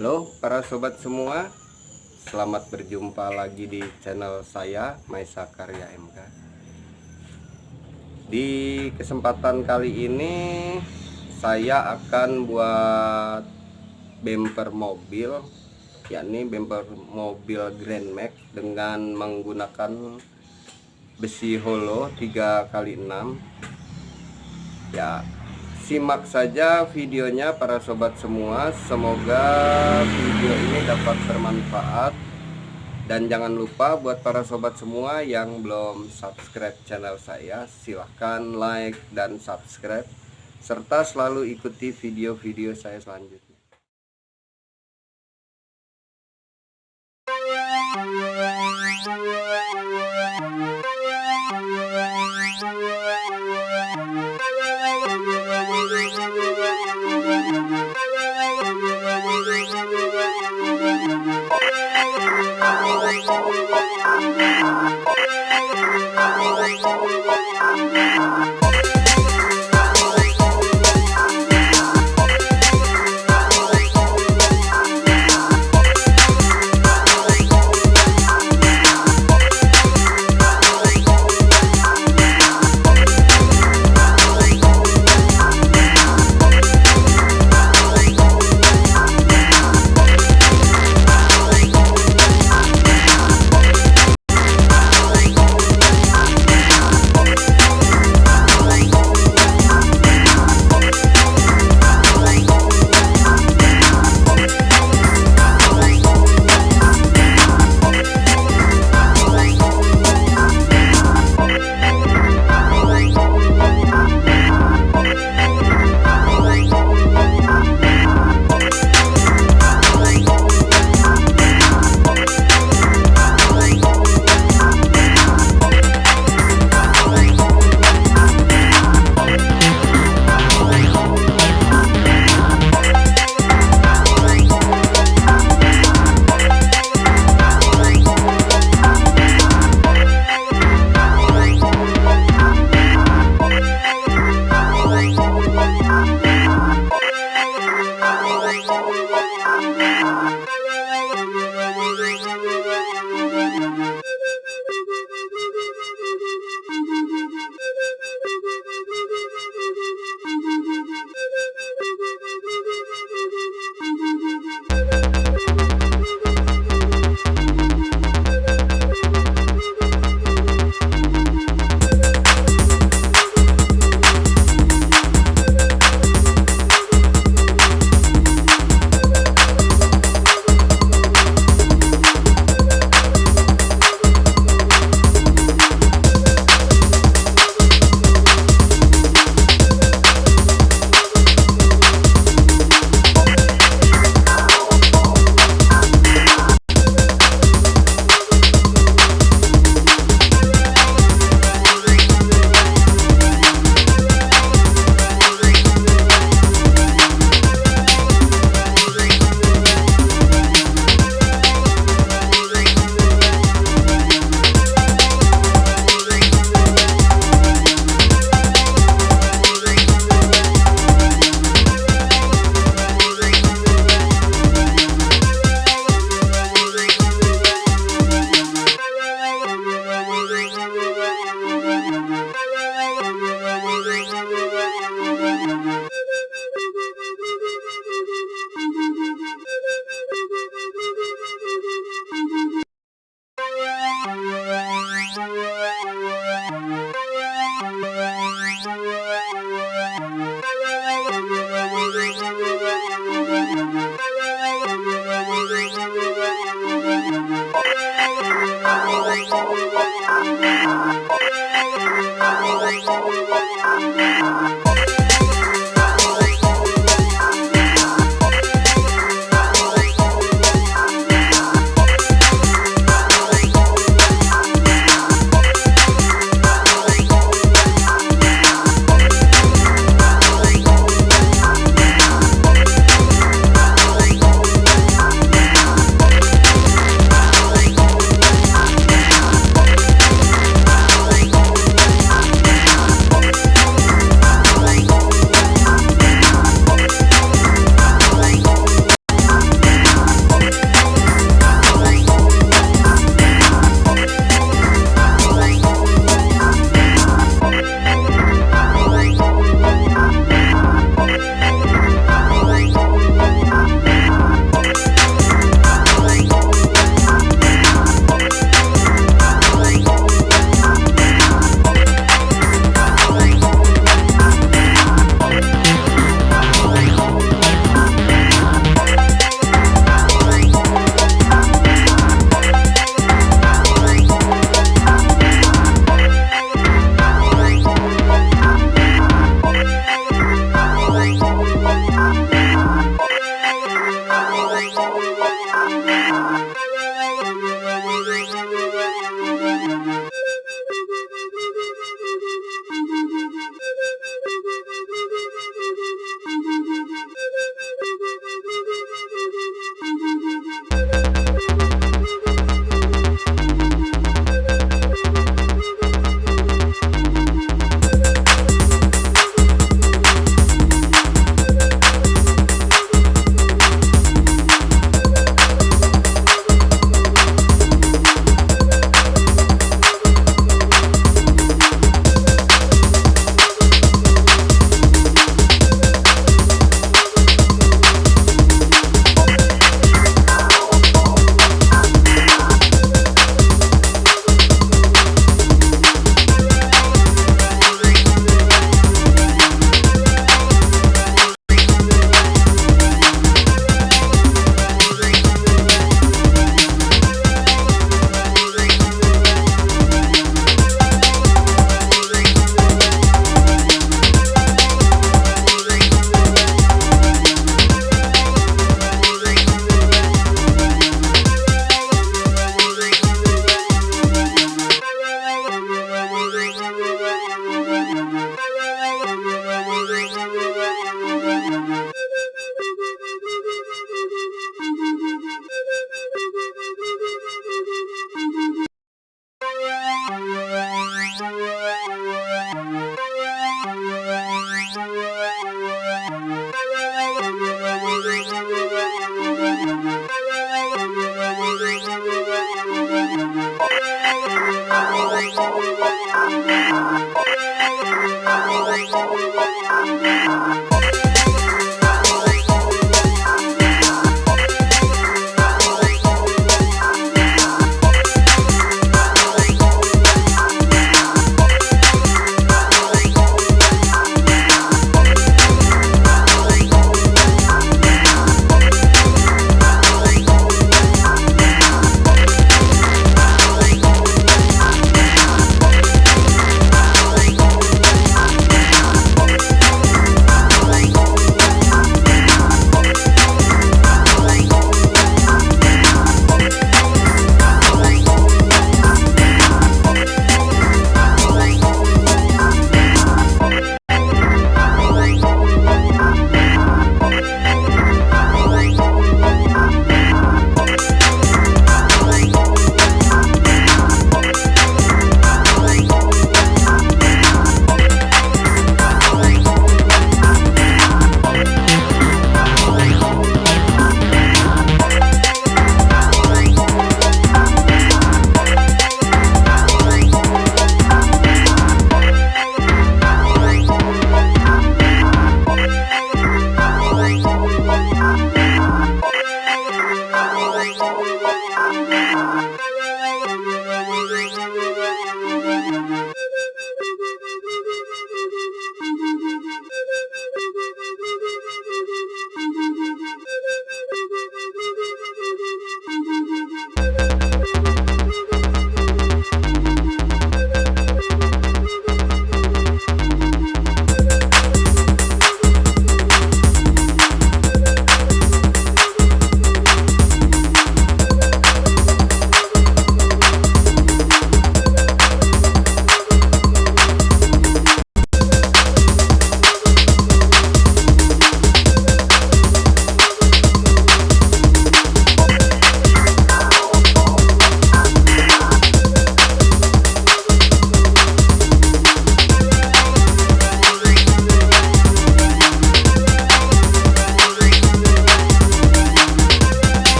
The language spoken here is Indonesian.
Halo para sobat semua. Selamat berjumpa lagi di channel saya Maisa Karya MK Di kesempatan kali ini Saya akan buat bumper mobil yakni bumper mobil Grand Max dengan menggunakan besi holo 3x6 ya simak saja videonya para sobat semua. Semoga video ini dapat bermanfaat. Dan jangan lupa buat para sobat semua yang belum subscribe channel saya silahkan like dan subscribe. Serta selalu ikuti video-video saya selanjutnya.